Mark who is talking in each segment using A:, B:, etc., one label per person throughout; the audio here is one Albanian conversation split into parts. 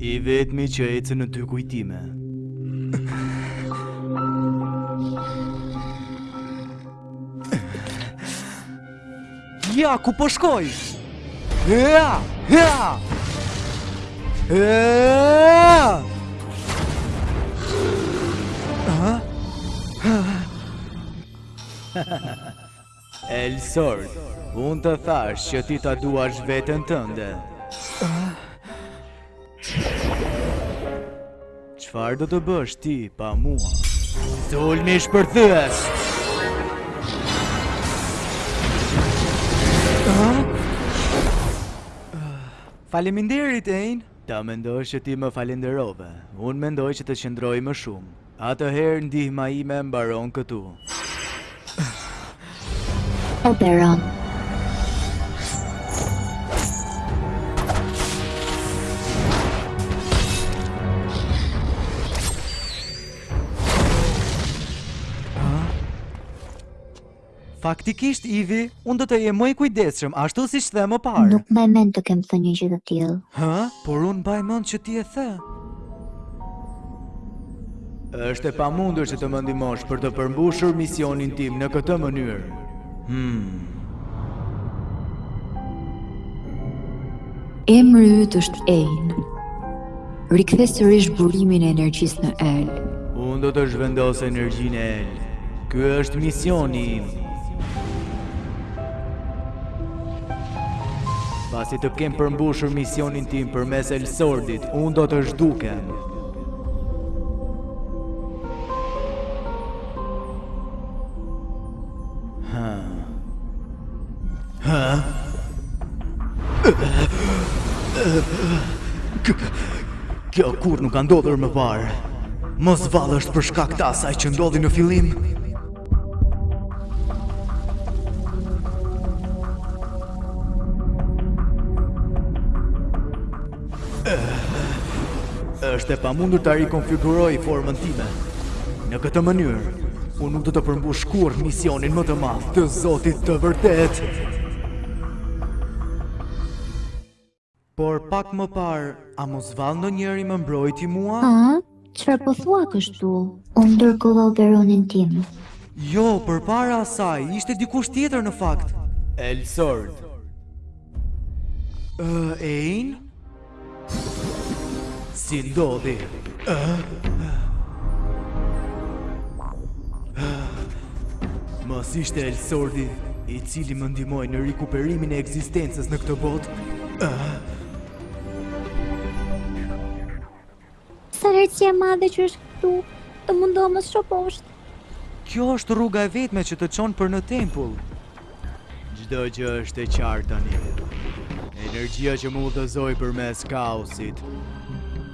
A: I vetëmi që e cë në dy kujtime. Ja ku po shkoj. Ja, ja. Ja. Ha? El Sor, unë të thashë që ti ta duash veten tënde. Çfarë do të bësh ti pa mua? Sulmi shpërthyes! Faleminderit, Ein. Ta mendosh që ti më falënderove. Unë mendoj që të qëndroj më shumë. Atëherë ndihma ime mbaron këtu.
B: Oberon.
A: Faktikisht, Ivi, unë do të jem më i kujdesshëm, ashtu siç the më parë.
B: Nuk e mbaj mend të kem thënë një gjë të tillë.
A: Hë? Por unë mbaj mend që ti e the. Është e pamundur që të më ndihmosh për të përmbushur misionin tim në këtë mënyrë. Hmm.
C: Emri yt është Ein. Rikthe sërish burimin e energjisë në El.
A: Unë do të zhvendos energjinë e El. Ky është misioni im. Pasi të kem përmbushur misionin tim përmes El Sordit, unë do të zhdukem. Kjo kurrë nuk ka ndodhur më parë. Mos vallë është për shkak të asaj që ndodhi në fillim. Është e pamundur ta rikonfiguroj formën time. Në këtë mënyrë, unë nuk do të përmbush kurrë misionin më të madh të Zotit të vërtetë. Por pak më parë, a mos vallë ndonjëri më mbrojti mua?
B: Çfarë po thua kështu? Unë ndërkohë operonin tim.
A: Jo, përpara asaj, ishte dikush tjetër në fakt. Elsord. E, Ein? Si ndodhi? E? Mos ishte Elsordi, i cili më ndihmoi në rikuperimin e ekzistencës në këtë botë? E?
B: Sa herësi e madhe që është këtu, të mundohem mos të shoh poshtë.
A: Kjo është rruga e vetme që të çon për në tempull. Çdo gjë është e qartë tani. Energjia që më udhëzoi përmes kaosit.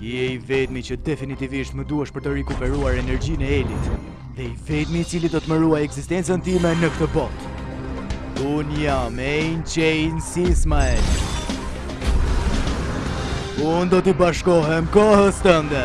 A: Ti je i vetmi që definitivisht më duhesh për të rikuperuar energjinë e Elit. Dhe i vetmi i cili do të më ruajë ekzistencën time në këtë botë. Unë jam Ein Chain Sismael. Unë do t'i bashkohem kohës tënde.